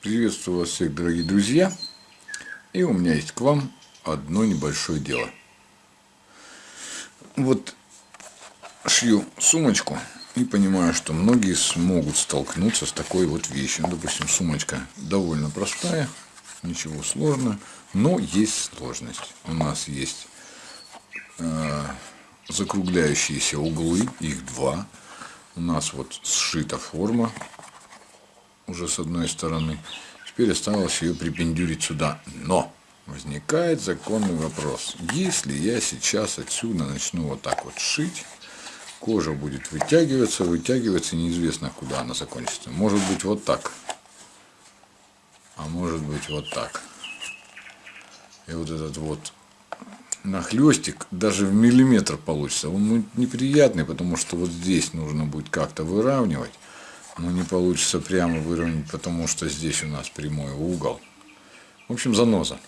Приветствую вас всех, дорогие друзья. И у меня есть к вам одно небольшое дело. Вот шью сумочку и понимаю, что многие смогут столкнуться с такой вот вещью. Ну, допустим, сумочка довольно простая, ничего сложного, но есть сложность. У нас есть э, закругляющиеся углы, их два. У нас вот сшита форма уже с одной стороны. Теперь осталось ее припендюрить сюда. Но возникает законный вопрос. Если я сейчас отсюда начну вот так вот шить, кожа будет вытягиваться, вытягиваться, неизвестно куда она закончится. Может быть вот так. А может быть вот так. И вот этот вот нахлестик даже в миллиметр получится. Он неприятный, потому что вот здесь нужно будет как-то выравнивать но не получится прямо выровнять, потому что здесь у нас прямой угол. В общем, заноза.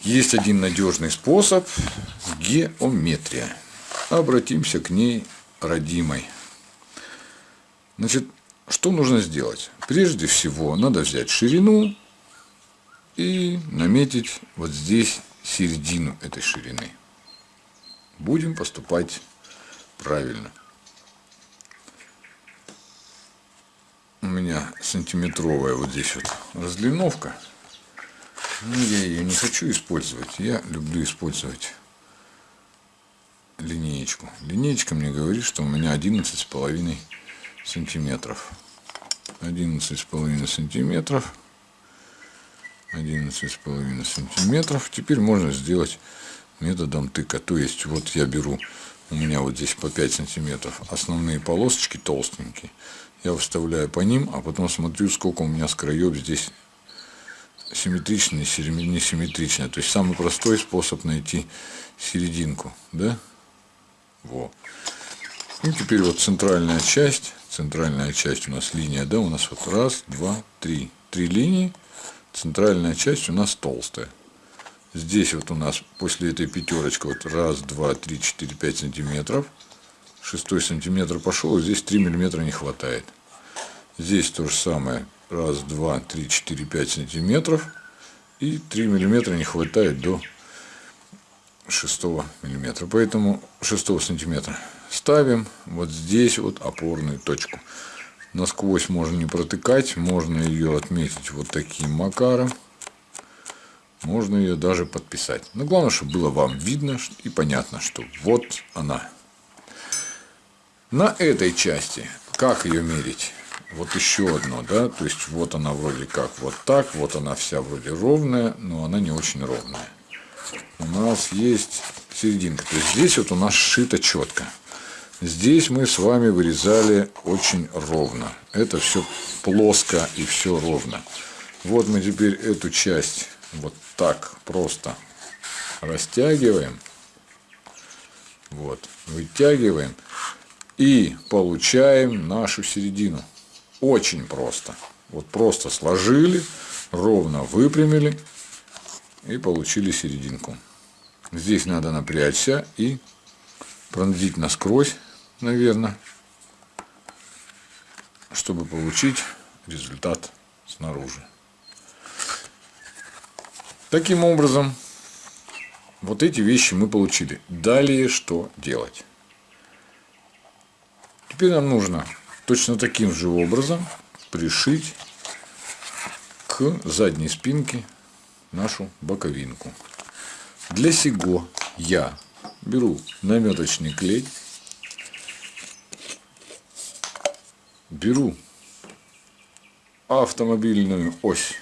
Есть один надежный способ – геометрия. Обратимся к ней родимой. Значит, что нужно сделать? Прежде всего, надо взять ширину и наметить вот здесь середину этой ширины. Будем поступать правильно. Меня сантиметровая вот здесь вот разлиновка. Но я ее не хочу использовать. Я люблю использовать линеечку. Линеечка мне говорит, что у меня 11 с половиной сантиметров. 11 с половиной сантиметров. 11 с половиной сантиметров. Теперь можно сделать методом тыка. То есть вот я беру, у меня вот здесь по 5 сантиметров основные полосочки толстенькие я вставляю по ним, а потом смотрю, сколько у меня с краев здесь симметрично и несимметрично. То есть самый простой способ найти серединку, да? Во. И теперь вот центральная часть, центральная часть у нас линия, да, у нас вот раз, два, три, три линии, центральная часть у нас толстая. Здесь вот у нас после этой пятерочки вот раз, два, три, четыре, пять сантиметров. Шестой сантиметр пошел, здесь 3 миллиметра не хватает. Здесь то же самое. Раз, два, три, четыре, пять сантиметров. И 3 миллиметра не хватает до 6 миллиметра. Поэтому 6 сантиметра ставим вот здесь вот опорную точку. Насквозь можно не протыкать, можно ее отметить вот таким макаром. Можно ее даже подписать. Но главное, чтобы было вам видно и понятно, что вот она. На этой части, как ее мерить? вот еще одно, да, то есть вот она вроде как вот так, вот она вся вроде ровная, но она не очень ровная. У нас есть серединка, то есть здесь вот у нас сшито четко. Здесь мы с вами вырезали очень ровно. Это все плоско и все ровно. Вот мы теперь эту часть вот так просто растягиваем. Вот, вытягиваем и получаем нашу середину. Очень просто. Вот просто сложили, ровно выпрямили и получили серединку. Здесь надо напрячься и пронзить насквозь, наверное, чтобы получить результат снаружи. Таким образом, вот эти вещи мы получили. Далее что делать? Теперь нам нужно точно таким же образом пришить к задней спинке нашу боковинку. Для сего я беру наметочный клей, беру автомобильную ось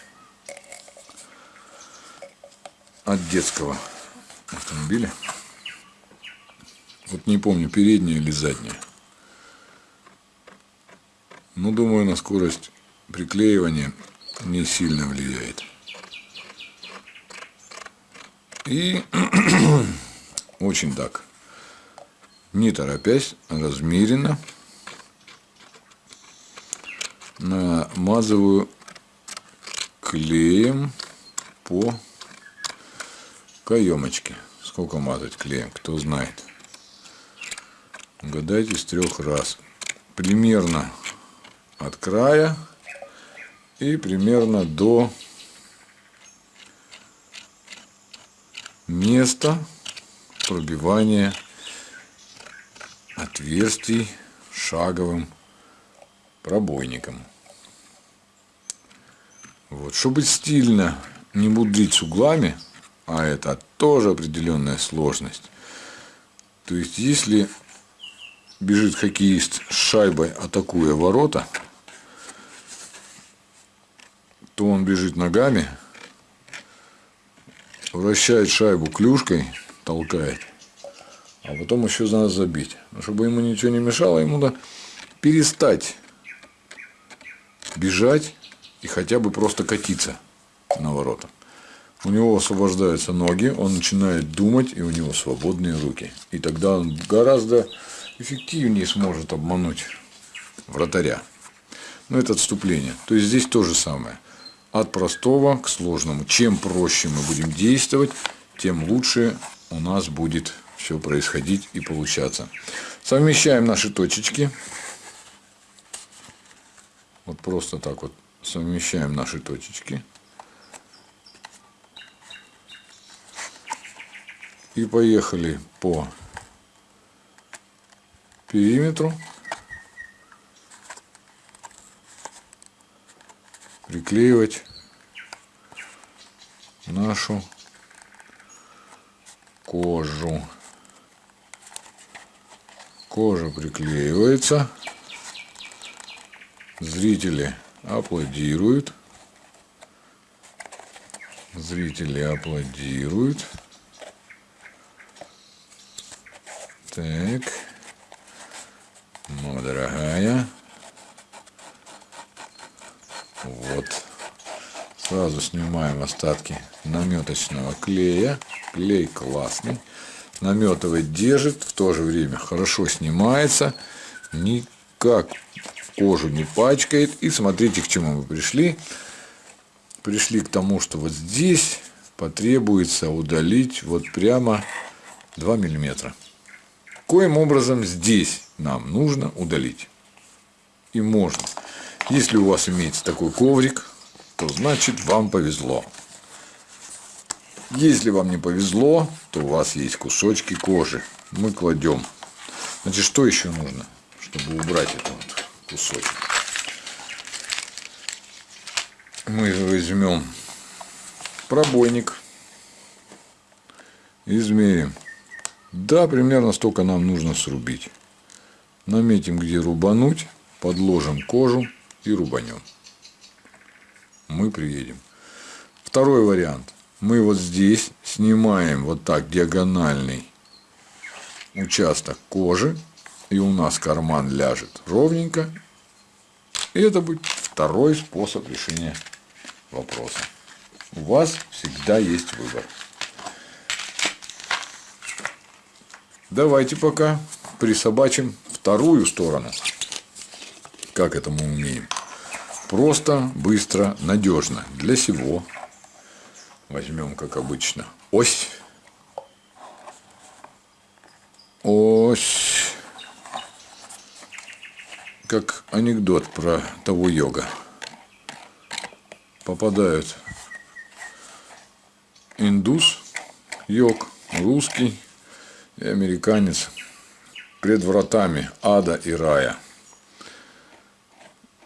от детского автомобиля. Вот не помню, передняя или задняя. Ну, думаю, на скорость приклеивания не сильно влияет. И очень так, не торопясь, размеренно намазываю клеем по каемочке. Сколько мазать клеем, кто знает. Угадайте с трех раз. Примерно от края и примерно до места пробивания отверстий шаговым пробойником. Вот. Чтобы стильно не мудрить с углами, а это тоже определенная сложность. То есть, если бежит хоккеист с шайбой, атакуя ворота, то он бежит ногами, вращает шайбу клюшкой, толкает, а потом еще надо забить. Но чтобы ему ничего не мешало, ему надо перестать бежать и хотя бы просто катиться на ворота. У него освобождаются ноги, он начинает думать, и у него свободные руки. И тогда он гораздо эффективнее сможет обмануть вратаря. Но это отступление. То есть здесь то же самое. От простого к сложному. Чем проще мы будем действовать, тем лучше у нас будет все происходить и получаться. Совмещаем наши точечки. Вот просто так вот совмещаем наши точечки. И поехали по периметру. Приклеивать нашу кожу. Кожа приклеивается. Зрители аплодируют. Зрители аплодируют. Так. Ну, дорогая. Вот. Сразу снимаем остатки наметочного клея. Клей классный. Наметывать держит, в то же время хорошо снимается. Никак кожу не пачкает. И смотрите, к чему мы пришли. Пришли к тому, что вот здесь потребуется удалить вот прямо 2 миллиметра. Коим образом здесь нам нужно удалить. И можно. Если у вас имеется такой коврик, то значит вам повезло. Если вам не повезло, то у вас есть кусочки кожи. Мы кладем. Значит, что еще нужно, чтобы убрать этот вот кусочек? Мы возьмем пробойник, измерим. Да, примерно столько нам нужно срубить. Наметим, где рубануть, подложим кожу и рубанем. Мы приедем. Второй вариант. Мы вот здесь снимаем вот так диагональный участок кожи, и у нас карман ляжет ровненько. И это будет второй способ решения вопроса. У вас всегда есть выбор. Давайте пока присобачим вторую сторону. Как это мы умеем? Просто, быстро, надежно. Для всего возьмем, как обычно, ось. Ось. Как анекдот про того йога. Попадают индус, йог, русский и американец пред вратами ада и рая.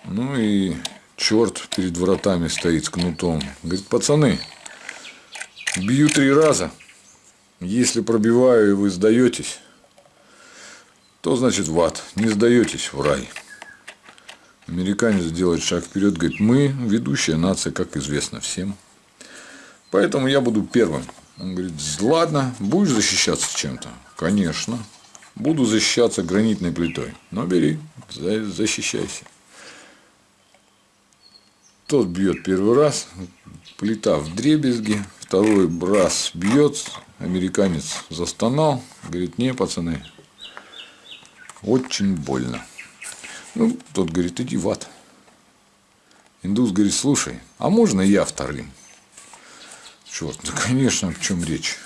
Ну и черт перед вратами стоит с кнутом. Говорит, пацаны, бью три раза. Если пробиваю и вы сдаетесь, то значит в ад. Не сдаетесь в рай. Американец делает шаг вперед, говорит, мы ведущая нация, как известно всем. Поэтому я буду первым. Он говорит, ладно, будешь защищаться чем-то? Конечно. Буду защищаться гранитной плитой. Но бери, защищайся. Тот бьет первый раз, плита в дребезги, второй раз бьет, американец застонал, говорит, не, пацаны, очень больно. Ну, тот говорит, иди в ад. Индус говорит, слушай, а можно я вторым? Черт, ну конечно, в чем речь?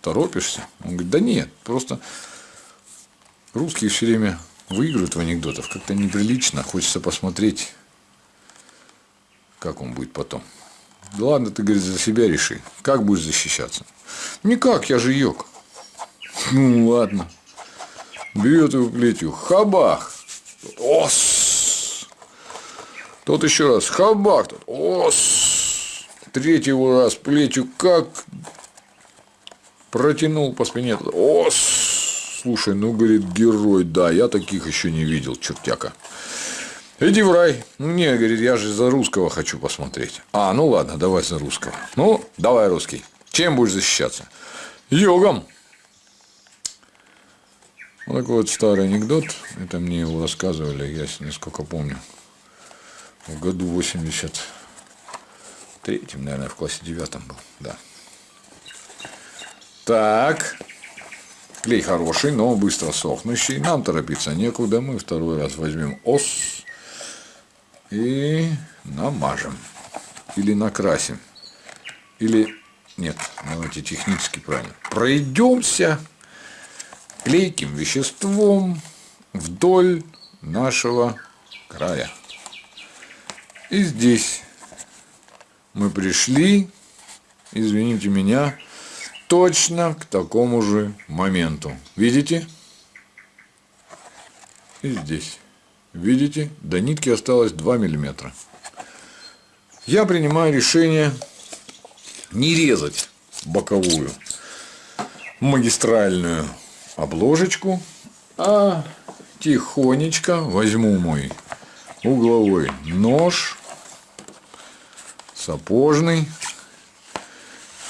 Торопишься? Он говорит, да нет, просто Русские все время выигрывают в анекдотах. Как-то неприлично. Хочется посмотреть, как он будет потом. Да ладно, ты, говорит, за себя реши. Как будешь защищаться? Никак, я же йог. Ну, ладно. Берет его плетью. Хабах. Ос. Тот еще раз. Хабах. Тот. Ос. Третьего раз плетью как протянул по спине. Ос. Слушай, ну, говорит, герой, да, я таких еще не видел, чертяка. Иди в рай. Ну, не, говорит, я же за русского хочу посмотреть. А, ну ладно, давай за русского. Ну, давай русский. Чем будешь защищаться? Йогом. Вот такой вот старый анекдот. Это мне его рассказывали, я несколько помню. В году 83-м, наверное, в классе девятом был. Да. Так. Клей хороший, но быстро сохнущий. Нам торопиться некуда. Мы второй раз возьмем ос и намажем. Или накрасим. Или, нет, давайте технически правильно. Пройдемся клейким веществом вдоль нашего края. И здесь мы пришли, извините меня, точно к такому же моменту. Видите? И здесь. Видите? До нитки осталось 2 миллиметра. Я принимаю решение не резать боковую магистральную обложечку, а тихонечко возьму мой угловой нож, сапожный,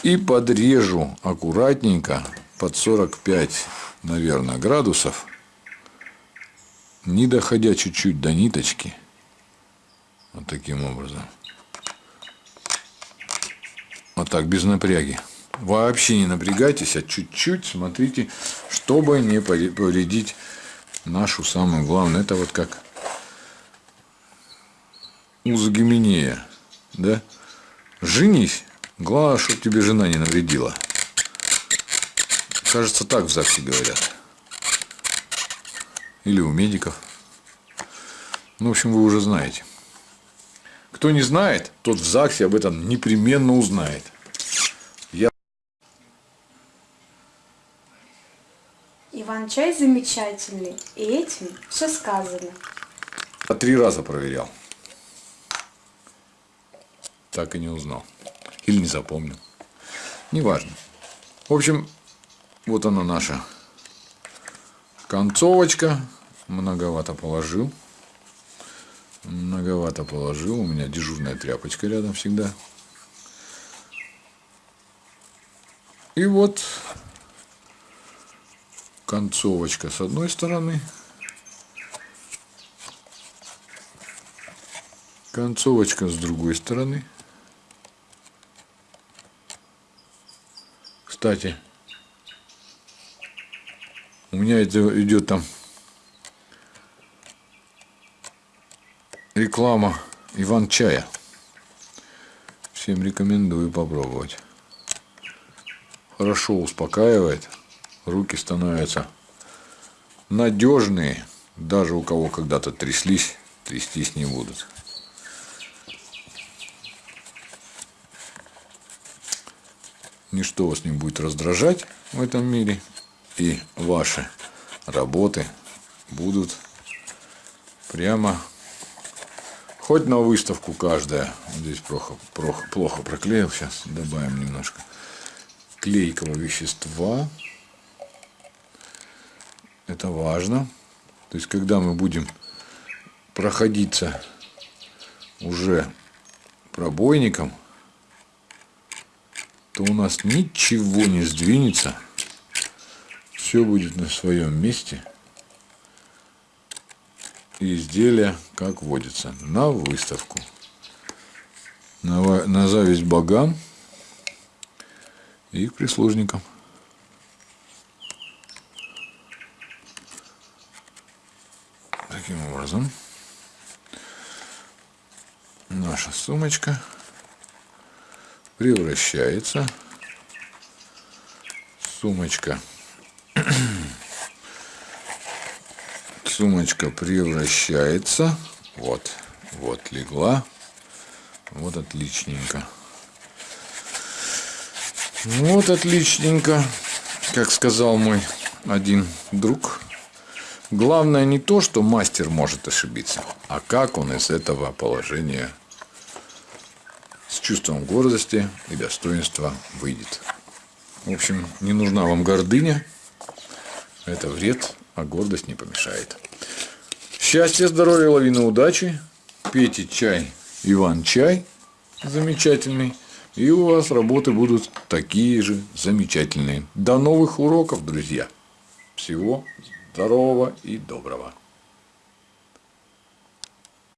и подрежу аккуратненько под 45, наверное, градусов, не доходя чуть-чуть до ниточки, вот таким образом. Вот так, без напряги. Вообще не напрягайтесь, а чуть-чуть смотрите, чтобы не повредить нашу самую главную. Это вот как узагименея, да? Женись, главное, чтобы тебе жена не навредила. Кажется, так в ЗАГСе говорят. Или у медиков. Ну, в общем, вы уже знаете. Кто не знает, тот в ЗАГСе об этом непременно узнает. Иван-чай замечательный, и этим все сказано. А три раза проверял. Так и не узнал. Или не запомнил. Неважно. В общем, вот она наша концовочка. Многовато положил. Многовато положил. У меня дежурная тряпочка рядом всегда. И вот концовочка с одной стороны, концовочка с другой стороны. Кстати, у меня это идет там реклама Иван Чая. Всем рекомендую попробовать. Хорошо успокаивает руки становятся надежные, даже у кого когда-то тряслись, трястись не будут. Ничто вас не будет раздражать в этом мире, и ваши работы будут прямо хоть на выставку каждая. Здесь плохо, плохо, плохо проклеил, сейчас добавим немножко клейкого вещества. Это важно. То есть, когда мы будем проходиться уже пробойником, то у нас ничего не сдвинется. Все будет на своем месте. И изделие, как водится, на выставку. На, на зависть богам и прислужникам. Таким образом, наша сумочка превращается сумочка сумочка превращается вот вот легла Вот отличненько. Вот отличненько. Как сказал мой один друг. Главное не то, что мастер может ошибиться, а как он из этого положения с чувством гордости и достоинства выйдет. В общем, не нужна вам гордыня. Это вред, а гордость не помешает. Счастья, здоровья, лавины удачи. Пейте чай, Иван чай замечательный. И у вас работы будут такие же замечательные. До новых уроков, друзья. Всего здорового и доброго.